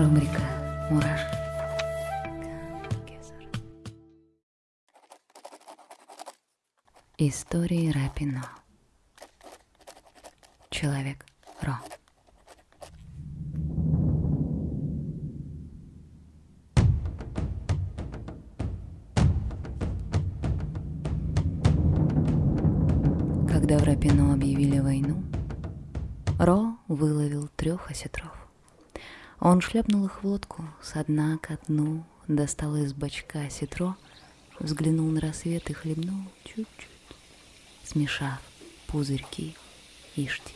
Рубрика «Мурашки». Истории Рапино. Человек Ро. Когда в Рапино объявили войну, Ро выловил трех осетров. Он шлепнул их в лодку со дна ко дну, достал из бачка осетро, взглянул на рассвет и хлебнул чуть-чуть, смешав пузырьки и штиль.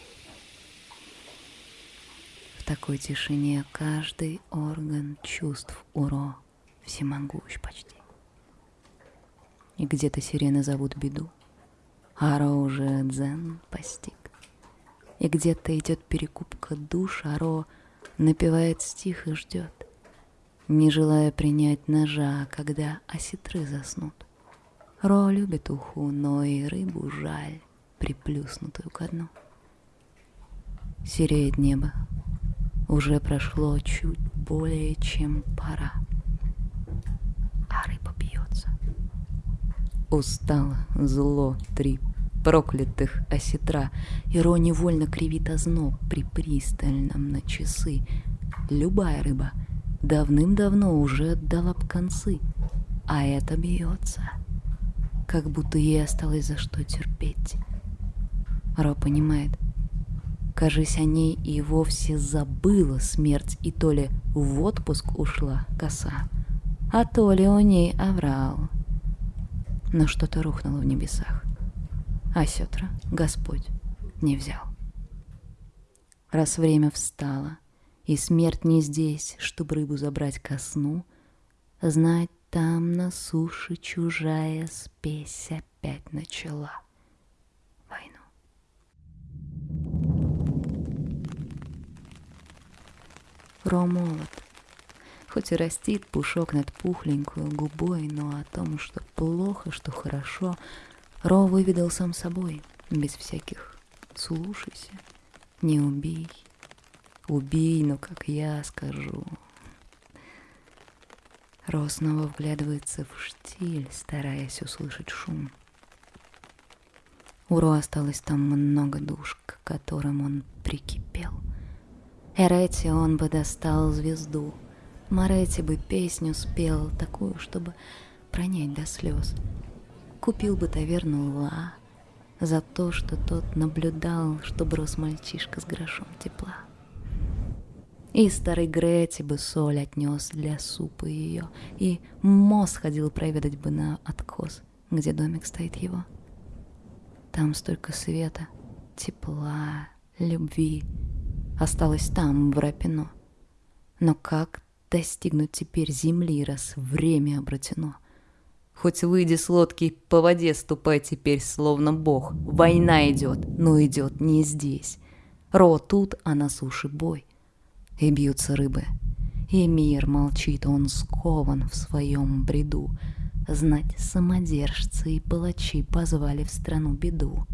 В такой тишине каждый орган чувств у Ро всемогущ почти. И где-то сирены зовут беду, а Ро уже дзен постиг. И где-то идет перекупка душ, а Ро — напевает стих и ждет, не желая принять ножа, когда осетры заснут. Ро любит уху, но и рыбу жаль, приплюснутую ко дну. Сереет небо, уже прошло чуть более чем пора, а рыба бьется. Устало, зло, три проклятых осетра. Иро невольно кривит озноб при пристальном на часы. Любая рыба давным-давно уже отдала б концы, а это бьется, как будто ей осталось за что терпеть. Ро понимает, кажись, о ней и вовсе забыла смерть, и то ли в отпуск ушла коса, а то ли у ней оврал. Но что-то рухнуло в небесах а сетра Господь не взял. Раз время встало, и смерть не здесь, чтоб рыбу забрать ко сну, знать там на суше чужая спесь опять начала войну. Ро молод, хоть и растит пушок над пухленькую губой, но о том, что плохо, что хорошо, Ро выведал сам собой, без всяких «слушайся», «не убей», «убей, но как я скажу». Ро снова вглядывается в штиль, стараясь услышать шум. У Ро осталось там много душ, к которым он прикипел. Эрети он бы достал звезду, Морети бы песню спел, такую, чтобы пронять до слез — Купил бы таверну Ла за то, что тот наблюдал, чтобы рос мальчишка с грошом тепла. И старый Грети бы соль отнес для супа ее, и мост ходил проведать бы на откос, где домик стоит его. Там столько света, тепла, любви осталось там, в Рапино. Но как достигнуть теперь земли, раз время обратено? Хоть выйди с лодки, по воде ступай теперь, словно бог. Война идет, но идет не здесь. Ро тут, а на суше бой. И бьются рыбы. И мир молчит, он скован в своем бреду. Знать самодержцы и палачи позвали в страну беду.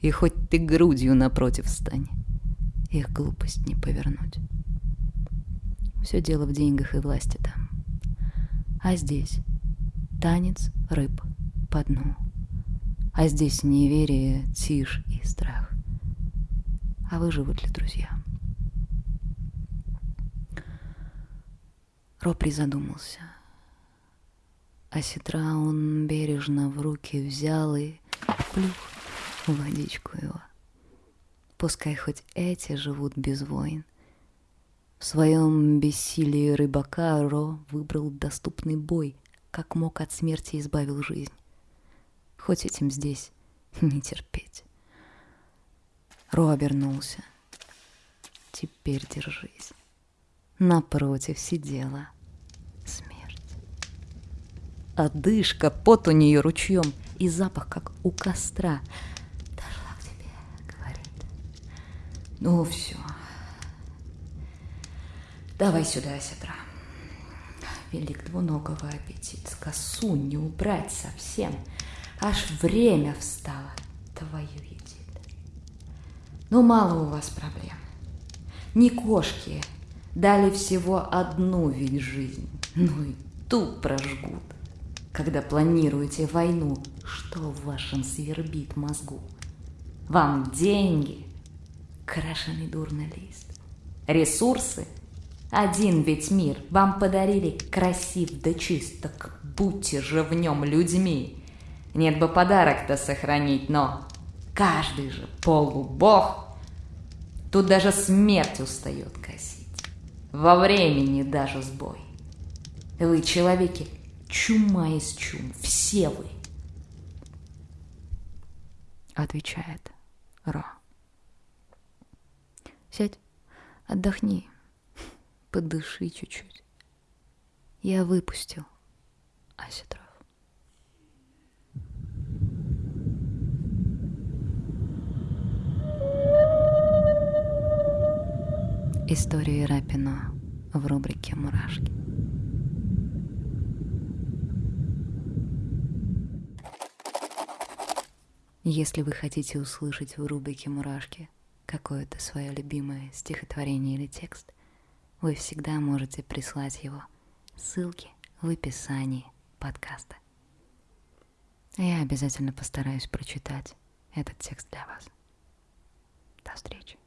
И хоть ты грудью напротив стань, их глупость не повернуть. Все дело в деньгах и власти там. А здесь танец рыб по дну. А здесь неверие, тишь и страх. А выживут ли друзья? Ропри задумался. А сетра он бережно в руки взял и плюх в водичку его. Пускай хоть эти живут без войн. В своем бессилии рыбака Ро выбрал доступный бой, как мог от смерти избавил жизнь. Хоть этим здесь не терпеть. Ро обернулся. Теперь держись. Напротив сидела смерть. Одышка, пот у нее ручьем и запах, как у костра. Дошла к тебе, говорит. Ну все. Давай сюда, сестра велик двуногого аппетит, косу не убрать совсем, аж время встало, твою едит. Ну, мало у вас проблем. Ни кошки, Дали всего одну ведь жизнь, ну и ту прожгут. Когда планируете войну, что в вашем свербит мозгу? Вам деньги, крашеный дурный лист, ресурсы, один ведь мир вам подарили красив да чист, так будьте же в нем людьми. Нет бы подарок-то сохранить, но каждый же полубог. Тут даже смерть устает косить. Во времени даже сбой. Вы, человеки, чума из чум, все вы. Отвечает Ро. Сядь, отдохни, подыши чуть-чуть. Я выпустил Аситров. Истории Рапино в рубрике «Мурашки». Если вы хотите услышать в рубрике «Мурашки» какое-то свое любимое стихотворение или текст, вы всегда можете прислать его. Ссылки в описании подкаста. Я обязательно постараюсь прочитать этот текст для вас. До встречи.